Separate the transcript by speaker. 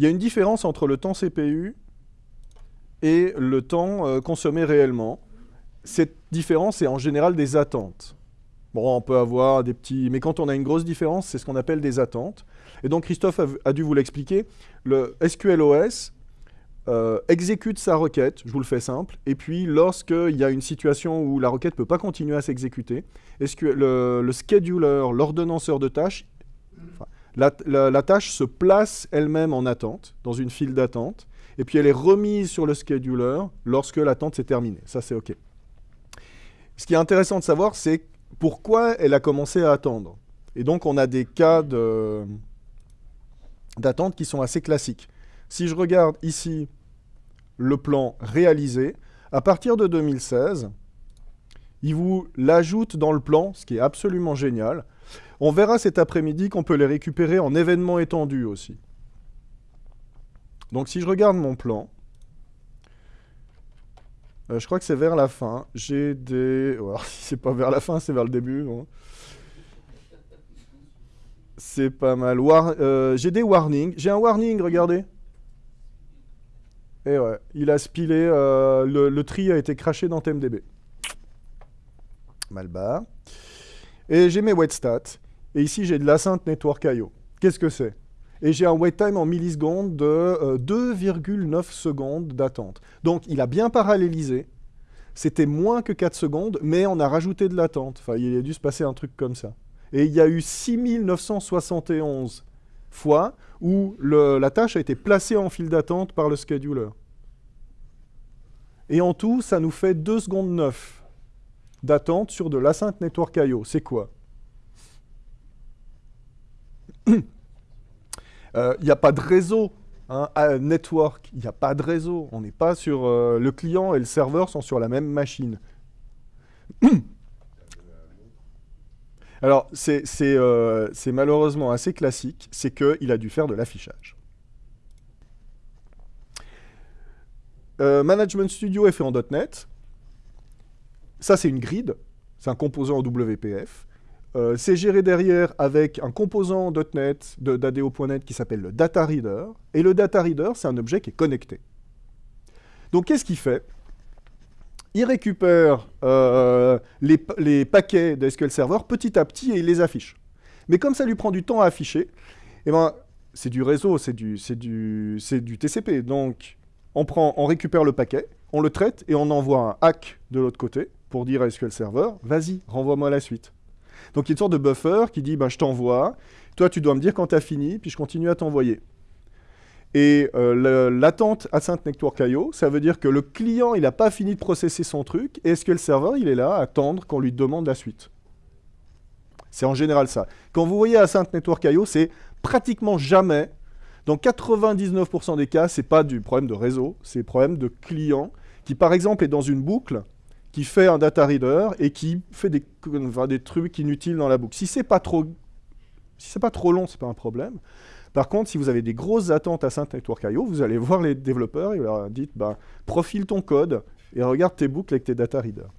Speaker 1: il y a une différence entre le temps CPU et le temps euh, consommé réellement. Cette différence est en général des attentes. Bon, on peut avoir des petits... Mais quand on a une grosse différence, c'est ce qu'on appelle des attentes. Et donc, Christophe a, dû vous l'expliquer. Le SQLOS euh, exécute sa requête, je vous le fais simple, et puis lorsqu'il y a une situation où la requête ne peut pas continuer à s'exécuter, le, le scheduler, l'ordonnanceur de tâches, la, tâche se place elle-même en attente, dans une file d'attente, et puis elle est remise sur le scheduler lorsque l'attente s'est terminée. Ça, c'est OK. Ce qui est intéressant de savoir, c'est pourquoi elle a commencé à attendre. Et donc, on a des cas d'attente qui sont assez classiques. Si je regarde ici le plan réalisé, à partir de 2016, il vous l'ajoute dans le plan, ce qui est absolument génial. On verra cet après-midi qu'on peut les récupérer en événements étendus aussi. Donc si je regarde mon plan, euh, je crois que c'est vers la fin. J'ai des... Alors, si c'est pas vers la fin, c'est vers le début. C'est pas mal. Euh, j'ai des warnings. J'ai un warning, regardez. Et ouais, il a spilé. Euh, le, tri a été craché dans TMDB. Mal bas. Et j'ai mes wait stats. Et ici, j'ai de l'Async Network IO. Qu'est-ce que c'est? Et j'ai un wait time en millisecondes de 2,9 euh, secondes d'attente. Donc il a bien parallélisé, c'était moins que 4 secondes, mais on a rajouté de l'attente. Enfin, il a dû se passer un truc comme ça. Et il y a eu 6971 fois où la tâche a été placée en file d'attente par le scheduler. Et en tout, ça nous fait 2 secondes 9 d'attente sur de l'Async Network I.O. C'est quoi Il euh, n'y a pas de réseau. Hein, network, il n'y a pas de réseau. On n'est pas sur... Euh, le client et le serveur sont sur la même machine. Alors, euh, c'est malheureusement assez classique, c'est qu'il a dû faire de l'affichage. Management Studio est fait en .NET. Ça, c'est une grid. C'est un composant en WPF. Euh, c'est géré derrière avec un composant .NET d'ADO.NET qui s'appelle le Data Reader. Et le Data Reader, c'est un objet qui est connecté. Donc qu'est-ce qu'il fait? Il récupère euh, les, paquets de SQL Server petit à petit et il les affiche. Mais comme ça lui prend du temps à afficher, eh ben, c'est du réseau, c'est du, TCP. Donc on, prend, on récupère le paquet, on le traite et on envoie un hack de l'autre côté pour dire à SQL Server, vas-y, renvoie-moi la suite. Donc il y a une sorte de buffer qui dit bah, je t'envoie, toi tu dois me dire quand tu as fini, puis je continue à t'envoyer. Et euh, l'attente Async Network IO, ça veut dire que le client, il n'a pas fini de processer son truc, et le serveur, il est là à attendre qu'on lui demande la suite C'est en général ça. Quand vous voyez Async Network IO, c'est pratiquement jamais, dans 99% des cas, c'est pas du problème de réseau, c'est problème de client qui, par exemple, est dans une boucle, qui fait un data reader et qui fait des, des trucs inutiles dans la boucle. Si c'est pas si pas trop long, c'est pas un problème. Par contre, si vous avez des grosses attentes à Saint Network IO, vous allez voir les développeurs et leur dites, bah, profile ton code et regarde tes boucles avec tes data readers.